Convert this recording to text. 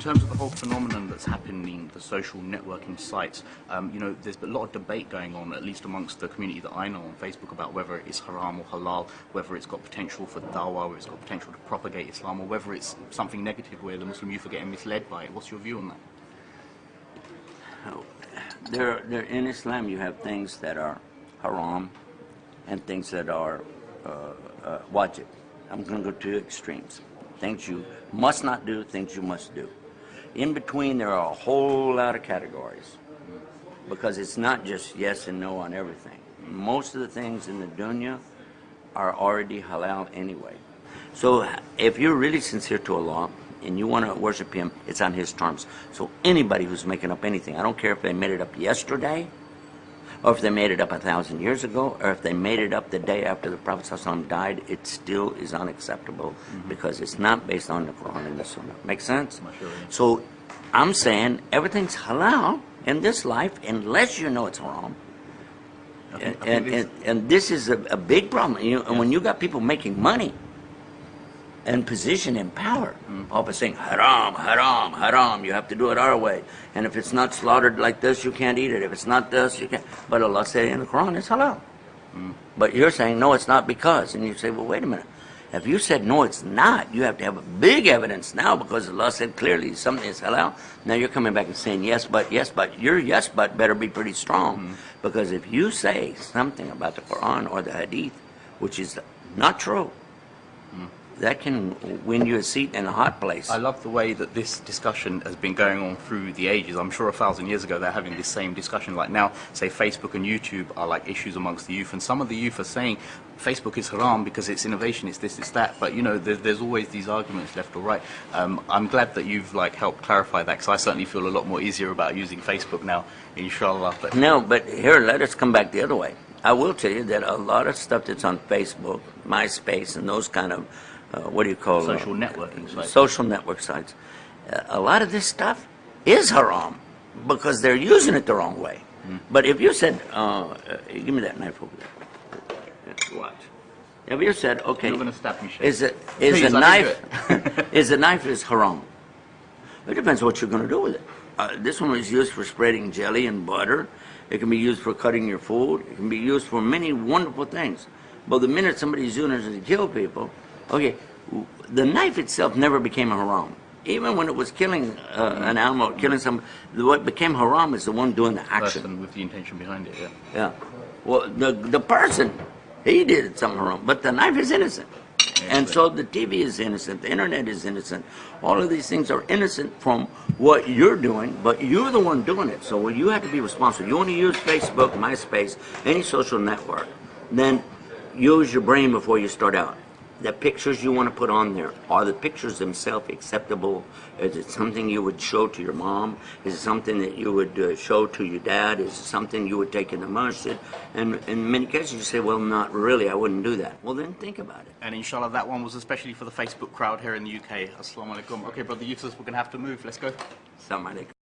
terms of the whole phenomenon that's happening, the social networking sites, um, you know, there's a lot of debate going on, at least amongst the community that I know on Facebook, about whether it is haram or halal, whether it's got potential for dawah, whether it's got potential to propagate Islam, or whether it's something negative where the Muslim youth are getting misled by it. What's your view on that? There, there, in Islam, you have things that are haram and things that are uh, uh, wajib. I'm going to go to extremes. Things you must not do, things you must do. In between, there are a whole lot of categories because it's not just yes and no on everything. Most of the things in the dunya are already halal anyway. So if you're really sincere to Allah and you want to worship Him, it's on His terms. So anybody who's making up anything, I don't care if they made it up yesterday, or if they made it up a thousand years ago, or if they made it up the day after the Prophet ﷺ died, it still is unacceptable mm-hmm. because it's not based on the Quran and the Sunnah. Make sense? Sure. So I'm saying everything's halal in this life unless you know it's haram. And, and, and, and, this is a, a big problem. You know, yeah. And when you got people making money, and position and power. Mm. Papa saying, haram, haram, haram, you have to do it our way. And if it's not slaughtered like this, you can't eat it. If it's not this, you can't. But Allah said in the Quran, it's halal. Mm. But you're saying, no, it's not because. And you say, well, wait a minute. If you said, no, it's not, you have to have a big evidence now because Allah said clearly something is halal. Now you're coming back and saying, yes, but, yes, but. Your yes, but better be pretty strong. Mm. Because if you say something about the Quran or the Hadith, which is not true, that can win you a seat in a hot place. I love the way that this discussion has been going on through the ages. I'm sure a thousand years ago they're having this same discussion. Like now, say Facebook and YouTube are like issues amongst the youth, and some of the youth are saying Facebook is haram because it's innovation, it's this, it's that. But you know, there's, there's always these arguments left or right. Um, I'm glad that you've like helped clarify that because I certainly feel a lot more easier about using Facebook now, inshallah. But no, but here, let us come back the other way. I will tell you that a lot of stuff that's on Facebook, MySpace, and those kind of uh, what do you call social networking sites? Social network sites. Uh, a lot of this stuff is haram because they're using it the wrong way. Mm. But if you said, uh, uh, give me that knife over there. Watch. If you said, okay, You're going to stop me, is it is Please, a knife is a knife is haram? It depends what you're going to do with it. Uh, this one was used for spreading jelly and butter. It can be used for cutting your food. It can be used for many wonderful things. But the minute somebody's using it to kill people, Okay, the knife itself never became haram. Even when it was killing uh, an animal, killing some, what became haram is the one doing the action. Person with the intention behind it, yeah. Yeah. Well, the, the person, he did something wrong, but the knife is innocent. And so the TV is innocent, the internet is innocent. All of these things are innocent from what you're doing, but you're the one doing it. So you have to be responsible. You want to use Facebook, MySpace, any social network, then use your brain before you start out the pictures you want to put on there, are the pictures themselves acceptable? Is it something you would show to your mom? Is it something that you would uh, show to your dad? Is it something you would take in the masjid? And in many cases you say, well, not really, I wouldn't do that. Well, then think about it. And inshallah, that one was especially for the Facebook crowd here in the UK. Assalamu alaikum. Okay, brother Yusuf, we're going to have to move. Let's go. Assalamu alaikum.